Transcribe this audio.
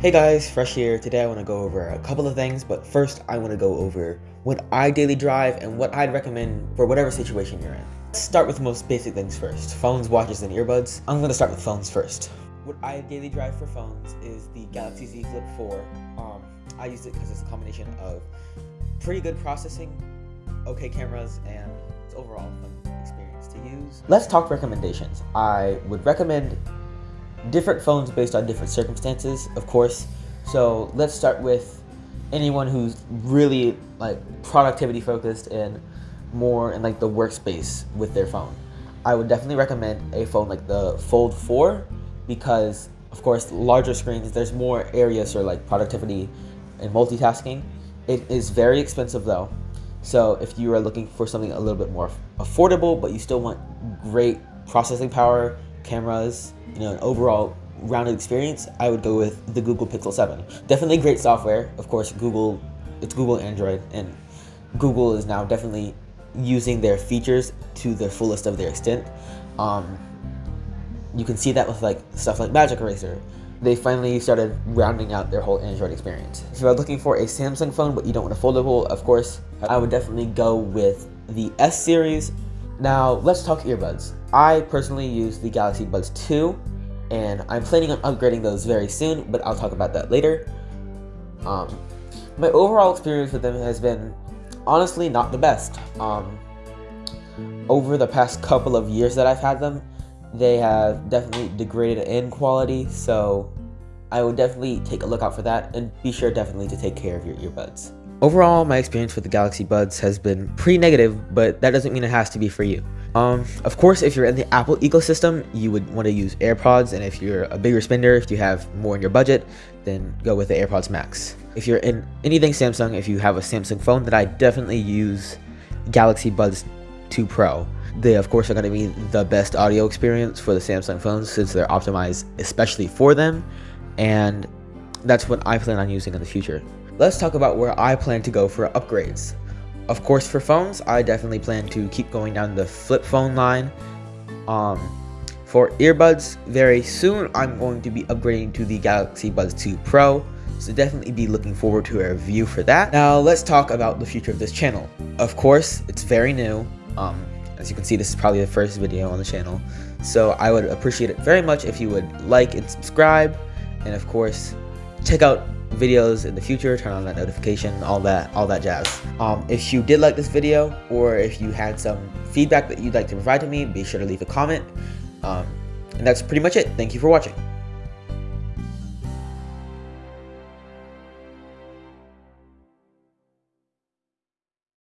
Hey guys, Fresh here. Today I want to go over a couple of things, but first I want to go over what I daily drive and what I'd recommend for whatever situation you're in. Let's start with the most basic things first, phones, watches, and earbuds. I'm going to start with phones first. What I daily drive for phones is the Galaxy Z Flip 4. Um, I use it because it's a combination of pretty good processing, okay cameras, and it's overall fun experience to use. Let's talk recommendations. I would recommend different phones based on different circumstances, of course. So let's start with anyone who's really like productivity focused and more in like the workspace with their phone. I would definitely recommend a phone like the Fold 4 because of course larger screens there's more areas for like productivity and multitasking. It is very expensive though. So if you are looking for something a little bit more affordable but you still want great processing power cameras, you know, an overall rounded experience, I would go with the Google Pixel 7. Definitely great software. Of course, Google, it's Google Android, and Google is now definitely using their features to the fullest of their extent. Um, you can see that with like stuff like Magic Eraser. They finally started rounding out their whole Android experience. If you're looking for a Samsung phone but you don't want a foldable, of course, I would definitely go with the S series now, let's talk earbuds. I personally use the Galaxy Buds 2, and I'm planning on upgrading those very soon, but I'll talk about that later. Um, my overall experience with them has been honestly not the best. Um, over the past couple of years that I've had them, they have definitely degraded in quality, so I would definitely take a look out for that, and be sure definitely to take care of your earbuds. Overall, my experience with the Galaxy Buds has been pretty negative, but that doesn't mean it has to be for you. Um, of course, if you're in the Apple ecosystem, you would want to use AirPods, and if you're a bigger spender, if you have more in your budget, then go with the AirPods Max. If you're in anything Samsung, if you have a Samsung phone, then I definitely use Galaxy Buds 2 Pro. They, of course, are going to be the best audio experience for the Samsung phones since they're optimized especially for them, and that's what I plan on using in the future. Let's talk about where I plan to go for upgrades. Of course, for phones, I definitely plan to keep going down the flip phone line. Um, for earbuds, very soon I'm going to be upgrading to the Galaxy Buds 2 Pro, so definitely be looking forward to a review for that. Now let's talk about the future of this channel. Of course, it's very new. Um, as you can see, this is probably the first video on the channel, so I would appreciate it very much if you would like and subscribe, and of course, check out videos in the future turn on that notification all that all that jazz. Um, if you did like this video or if you had some feedback that you'd like to provide to me be sure to leave a comment. Um, and that's pretty much it. Thank you for watching